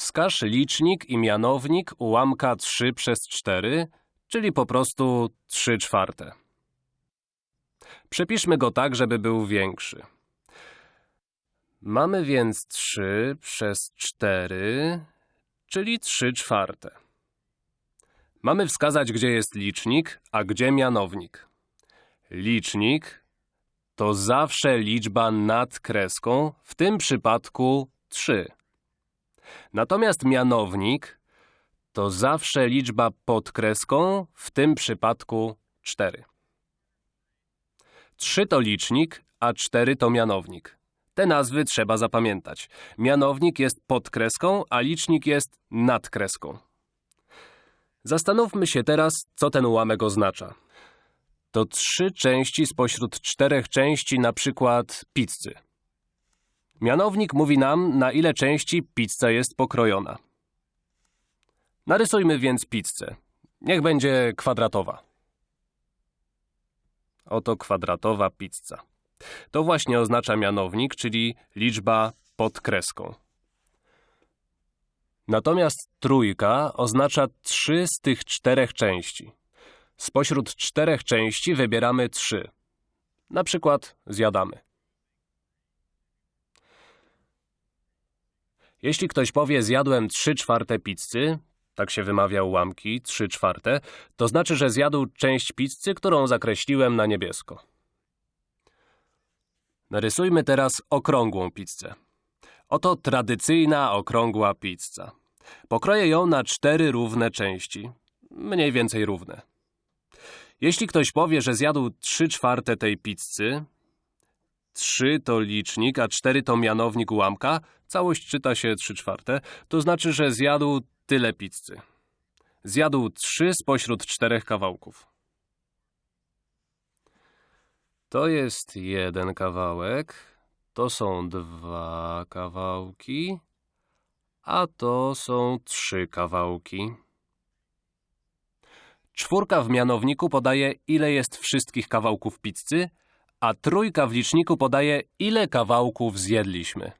Wskaż licznik i mianownik ułamka 3 przez 4, czyli po prostu 3 czwarte. Przepiszmy go tak, żeby był większy. Mamy więc 3 przez 4, czyli 3 czwarte. Mamy wskazać, gdzie jest licznik, a gdzie mianownik. Licznik to zawsze liczba nad kreską, w tym przypadku 3. Natomiast mianownik to zawsze liczba pod kreską, w tym przypadku 4. 3 to licznik, a 4 to mianownik. Te nazwy trzeba zapamiętać. Mianownik jest pod kreską, a licznik jest nad kreską. Zastanówmy się teraz, co ten ułamek oznacza. To trzy części spośród czterech części, na przykład pizzy. Mianownik mówi nam, na ile części pizza jest pokrojona. Narysujmy więc pizzę. Niech będzie kwadratowa. Oto kwadratowa pizza. To właśnie oznacza mianownik, czyli liczba pod kreską. Natomiast trójka oznacza trzy z tych czterech części. Spośród czterech części wybieramy trzy. Na przykład zjadamy. Jeśli ktoś powie zjadłem trzy czwarte pizzy, tak się wymawia ułamki, trzy czwarte, to znaczy, że zjadł część pizzy, którą zakreśliłem na niebiesko. Narysujmy teraz okrągłą pizzę. Oto tradycyjna okrągła pizza. Pokroję ją na cztery równe części, mniej więcej równe. Jeśli ktoś powie, że zjadł trzy czwarte tej pizzy, trzy to licznik, a cztery to mianownik ułamka, całość czyta się trzy czwarte, to znaczy, że zjadł tyle pizzy. Zjadł trzy spośród czterech kawałków. To jest jeden kawałek, to są dwa kawałki, a to są trzy kawałki. Czwórka w mianowniku podaje, ile jest wszystkich kawałków pizzy, a trójka w liczniku podaje, ile kawałków zjedliśmy.